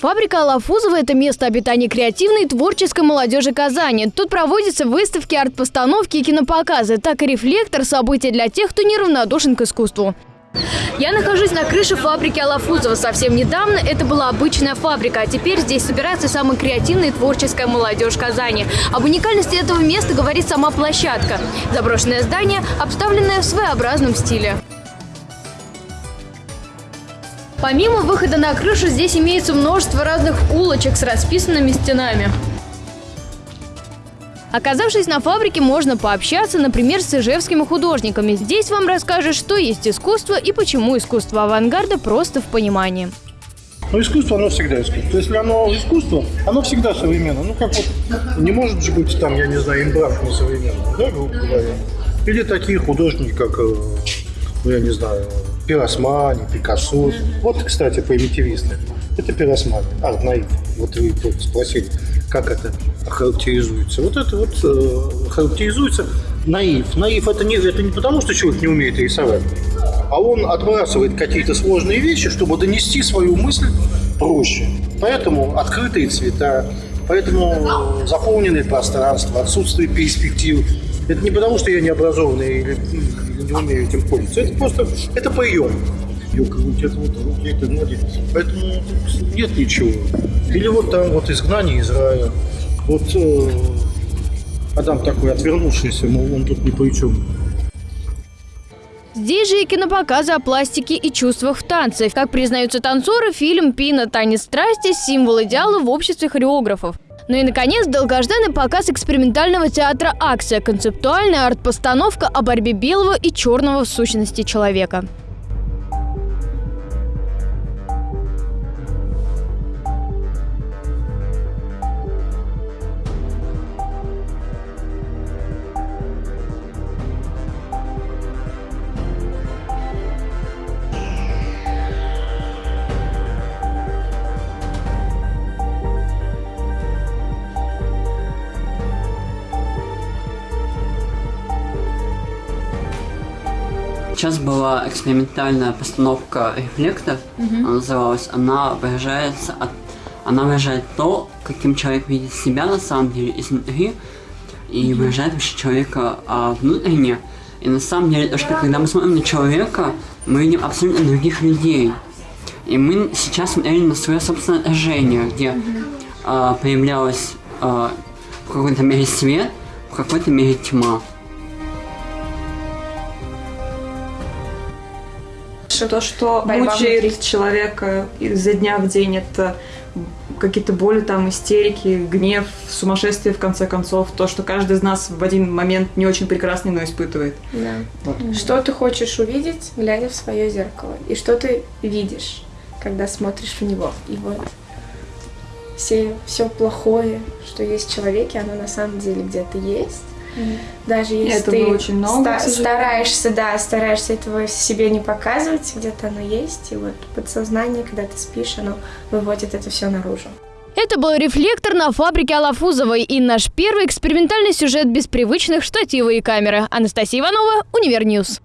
Фабрика Алафузова – это место обитания креативной и творческой молодежи Казани. Тут проводятся выставки, арт-постановки и кинопоказы. Так и рефлектор – событие для тех, кто неравнодушен к искусству. Я нахожусь на крыше фабрики Алафузова. Совсем недавно это была обычная фабрика, а теперь здесь собирается самая креативная и творческая молодежь Казани. Об уникальности этого места говорит сама площадка. Заброшенное здание, обставленное в своеобразном стиле. Помимо выхода на крышу, здесь имеется множество разных улочек с расписанными стенами. Оказавшись на фабрике, можно пообщаться, например, с ижевскими художниками. Здесь вам расскажут, что есть искусство и почему искусство авангарда просто в понимании. Но искусство, оно всегда искусство. Если оно искусство, оно всегда современно. Ну, как вот, не может же быть там, я не знаю, имбрант не современный, да, грубо говоря. Или такие художники, как, э, ну, я не знаю, Пиросмани, Пикассо. Вот, кстати, примитивисты. Это пиросмани, арт наив. Вот вы спросили, как это характеризуется. Вот это вот э, характеризуется наив. Наив это не, это не потому, что человек не умеет рисовать, а он отбрасывает какие-то сложные вещи, чтобы донести свою мысль проще. Поэтому открытые цвета, поэтому заполненное пространство, отсутствие перспектив. Это не потому, что я не образованный или не умею этим пользоваться. Это просто, это прием. Ее крутят, это вот руки, это ноги. Поэтому нет ничего. Или вот там вот изгнание из рая. Вот э, Адам такой отвернувшийся, мол, он тут ни при чем. Здесь же и кинопоказы о пластике и чувствах в танце. Как признаются танцоры, фильм «Пина. Танец страсти» – символ идеала в обществе хореографов. Ну и, наконец, долгожданный показ экспериментального театра «Акция» – концептуальная арт-постановка о борьбе белого и черного в сущности человека. Сейчас была экспериментальная постановка «Рефлектор», она называлась. Она выражается от, она выражает то, каким человек видит себя на самом деле изнутри, и выражает вообще человека а, внутренне. И на самом деле, то, что когда мы смотрим на человека, мы видим абсолютно других людей. И мы сейчас смотрели на свое собственное отражение, где а, появлялась а, в какой-то мере свет, в какой-то мере тьма. То, что Борьба мучает внутри. человека изо дня в день, это какие-то боли, там, истерики, гнев, сумасшествие, в конце концов. То, что каждый из нас в один момент не очень прекрасный, но испытывает. Да. Что ты хочешь увидеть, глядя в свое зеркало? И что ты видишь, когда смотришь в него? И вот все, все плохое, что есть в человеке, оно на самом деле где-то есть. Даже если этого ты очень много, ста- стараешься, да, стараешься этого себе не показывать, где-то оно есть. И вот подсознание, когда ты спишь, оно выводит это все наружу. Это был рефлектор на фабрике Алафузовой и наш первый экспериментальный сюжет без привычных штатива и камеры. Анастасия Иванова, Univer News.